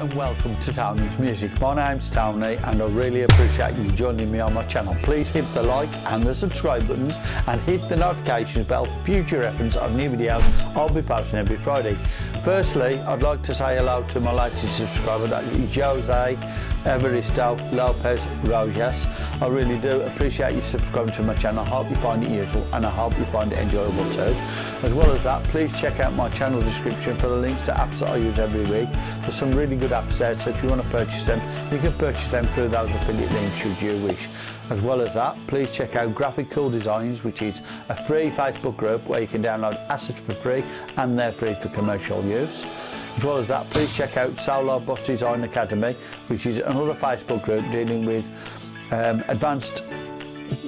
And welcome to Tony's Music. My name's Tony and I really appreciate you joining me on my channel. Please hit the like and the subscribe buttons and hit the notifications bell for future reference of new videos I'll be posting every Friday. Firstly, I'd like to say hello to my latest subscriber, that is Jose Evaristo Lopez Rojas. I really do appreciate you subscribing to my channel. I hope you find it useful and I hope you find it enjoyable too. As well as that, please check out my channel description for the links to apps that I use every week. There's some really good apps there, so if you want to purchase them, you can purchase them through those affiliate links should you wish. As well as that, please check out Graphic Cool Designs, which is a free Facebook group where you can download assets for free and they're free for commercial use. As well as that, please check out Solo Bus Design Academy, which is another Facebook group dealing with um, advanced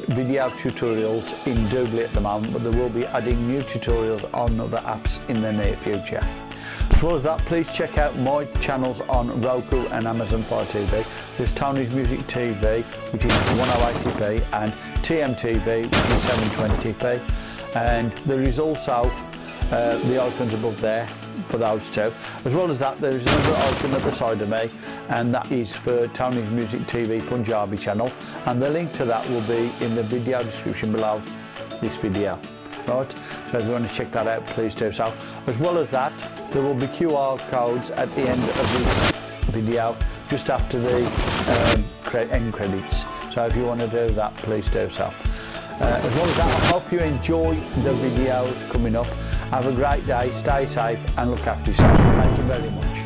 video tutorials in Doodly at the moment, but they will be adding new tutorials on other apps in the near future. As well as that, please check out my channels on Roku and Amazon Fire TV. There's Tony's Music TV, which is 1080p, and TMTV, which is 720p. And there is also uh, the icons above there for those two. As well as that, there is another icon at the side of me, and that is for Tony's Music TV Punjabi channel. And the link to that will be in the video description below this video. Right, so if you want to check that out, please do so. As well as that, there will be QR codes at the end of this video, just after the um, end credits. So if you want to do that, please do so. Uh, as well as that, I hope you enjoy the videos coming up. Have a great day, stay safe and look after yourself. Thank you very much.